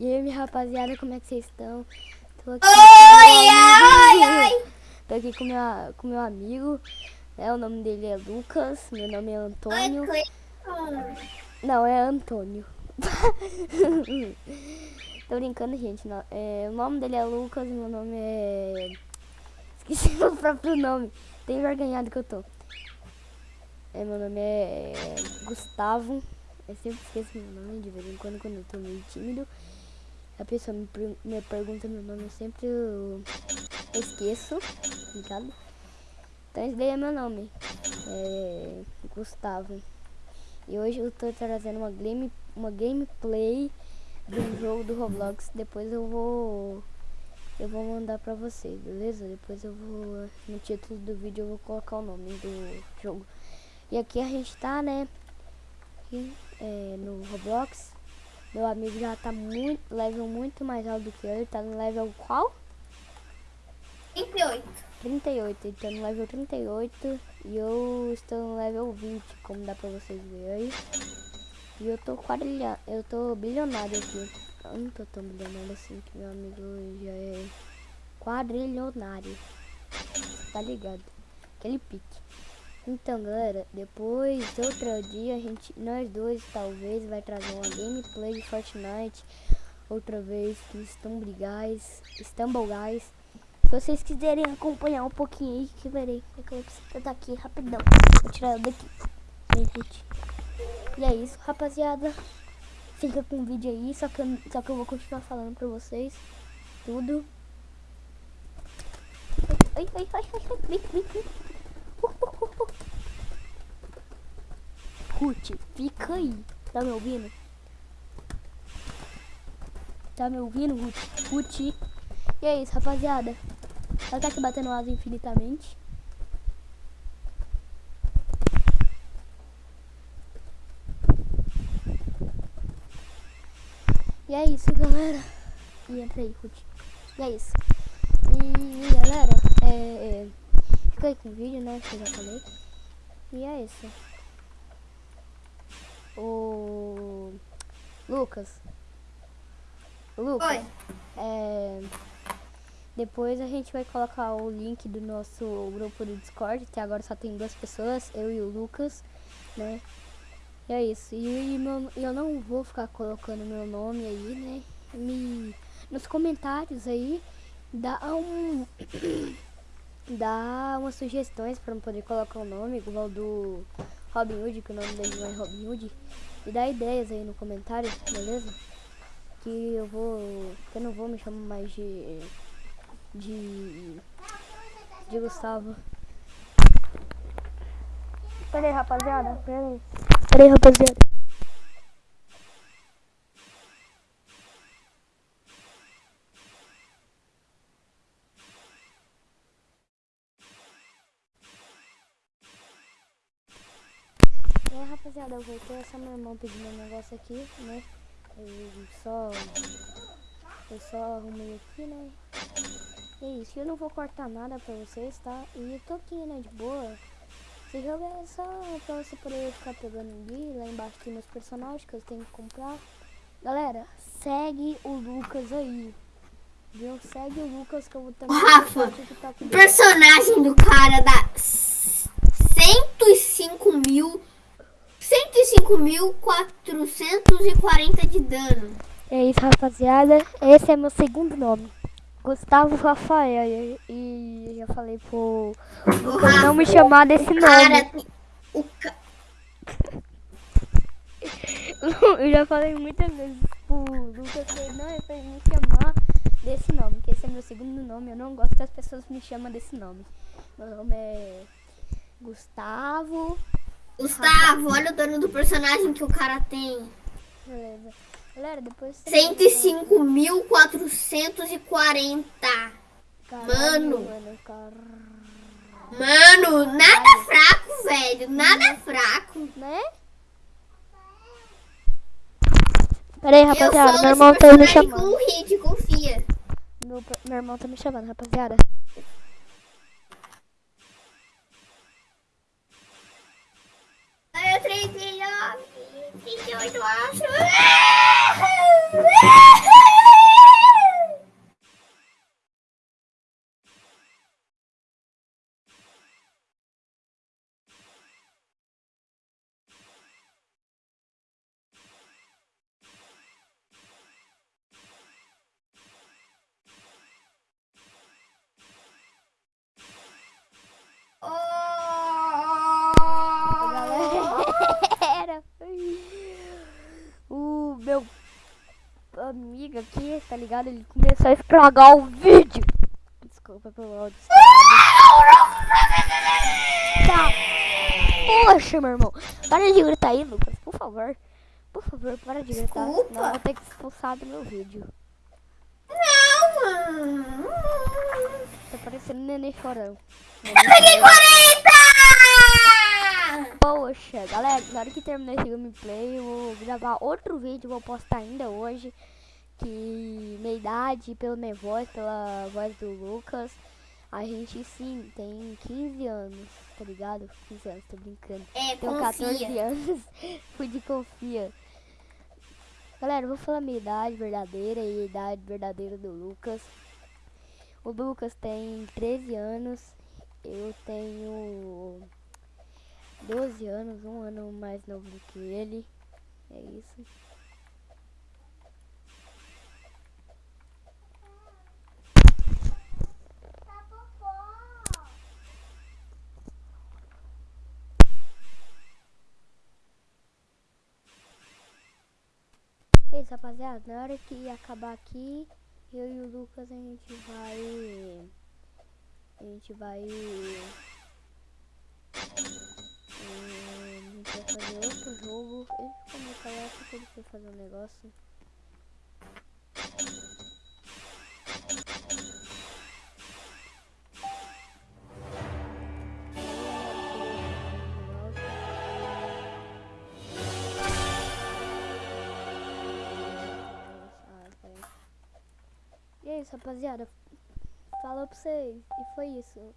E aí, minha rapaziada, como é que vocês estão? Tô aqui oi, ai, ai. Tô aqui com, minha, com meu amigo, né? O nome dele é Lucas, meu nome é Antônio. Oi, Não, é Antônio. Tô brincando, gente. Não, é, o nome dele é Lucas, meu nome é... Esqueci meu próprio nome. Tem vergonhado que eu tô. É, meu nome é Gustavo. Eu sempre esqueço meu nome de vez em quando, quando eu tô meio tímido. A pessoa me, me pergunta meu nome, eu sempre esqueço, ligado? Então esse daí é meu nome, é Gustavo. E hoje eu tô trazendo uma, game, uma gameplay do jogo do Roblox. Depois eu vou eu vou mandar pra vocês, beleza? Depois eu vou, no título do vídeo eu vou colocar o nome do jogo. E aqui a gente tá, né, aqui, é, no Roblox. Meu amigo já tá muito, level muito mais alto do que eu. Ele tá no level qual? 38. 38, ele tá no level 38 e eu estou no level 20, como dá pra vocês verem aí. E eu tô quadrilhando, eu tô bilionário aqui. Eu não tô tão bilionário assim, que meu amigo já é quadrilionário. Tá ligado? Aquele pique. Então, galera, depois, outro dia, a gente, nós dois, talvez, vai trazer uma gameplay de Fortnite. Outra vez, que Stumble Guys, Stumble Guys. Se vocês quiserem acompanhar um pouquinho aí, que verei. É que eu vou precisar daqui rapidão. Vou tirar ela daqui. E é isso, rapaziada. Fica com o vídeo aí, só que, eu, só que eu vou continuar falando pra vocês. Tudo. Ai, ai, ai, ai, ai, vem, vem, vem. Ruth, fica aí. Tá me ouvindo? Tá me ouvindo, Ruth? Ruth. E é isso, rapaziada. Ela tá aqui batendo asa infinitamente. E é isso, galera. E entra aí, Ruth. E é isso. E, galera, é, é, fica aí com o vídeo, né? Que eu já falei. E é isso o Lucas. Lucas. Oi. É, depois a gente vai colocar o link do nosso grupo do Discord. Até agora só tem duas pessoas, eu e o Lucas, né? E é isso. E, e meu, eu não vou ficar colocando meu nome aí, né? Me, nos comentários aí, dá um. dá umas sugestões para poder colocar o nome, igual do Robin Hood, que o nome dele é Robin Hood. E dá ideias aí no comentário, beleza? Que eu vou. Que eu não vou me chamar mais de. De. De Gustavo. Pera aí, rapaziada. Pera aí. Pera aí, rapaziada. Rapaziada, eu voltei, essa minha irmã pedindo um negócio aqui, né? Eu só... Eu só arrumei aqui, né? E é isso, eu não vou cortar nada pra vocês, tá? E eu tô aqui, né, de boa. Esse jogo é só pra você poder ficar pegando ali, lá embaixo tem meus personagens que eu tenho que comprar. Galera, segue o Lucas aí. Viu? Segue o Lucas que eu vou também... Rafa, o personagem do cara 105 mil 105.440 de dano. É isso, rapaziada. Esse é meu segundo nome. Gustavo Rafael. E já falei pro Rafa, não me chamar desse nome. Cara, o ca... Eu já falei muitas vezes pro Lucas não é pra me chamar desse nome, que esse é meu segundo nome. Eu não gosto que as pessoas me chamam desse nome. Meu nome é Gustavo Gustavo, olha o dano do personagem que o cara tem. Beleza. Galera, depois... 105.440. Mano. Mano, nada fraco, velho. Nada fraco. Né? Pera aí, rapaziada. Meu irmão tá me chamando. Com o hit, confia. Meu, meu irmão tá me chamando, rapaziada. Eu 39, 38, aqui, tá ligado? Ele começou a estragar o vídeo. Desculpa pelo áudio. Tá. Poxa, meu irmão. Para de gritar aí, Lucas, por favor. Por favor, para de gritar. Desculpa. Senão eu vou ter que expulsar do meu vídeo. Não, mano. Tá parecendo neném chorão. Peguei 40! Poxa, galera, na hora que terminar esse gameplay, eu vou gravar outro vídeo, vou postar ainda hoje. Que minha idade, pela minha voz, pela voz do Lucas, a gente sim tem 15 anos, tá ligado? 15 anos, tô brincando. É, Tenho 14 confia. anos, fui de confia. Galera, vou falar minha idade verdadeira e a idade verdadeira do Lucas. O Lucas tem 13 anos, eu tenho 12 anos, um ano mais novo do que ele. É isso. Isso, rapaziada. Na hora que acabar aqui, eu e o Lucas a gente vai. A gente vai. hum, a gente vai fazer outro jogo. Ele ficou meio calado porque ele foi fazer um negócio. Isso, rapaziada. Falou pra vocês. E foi isso.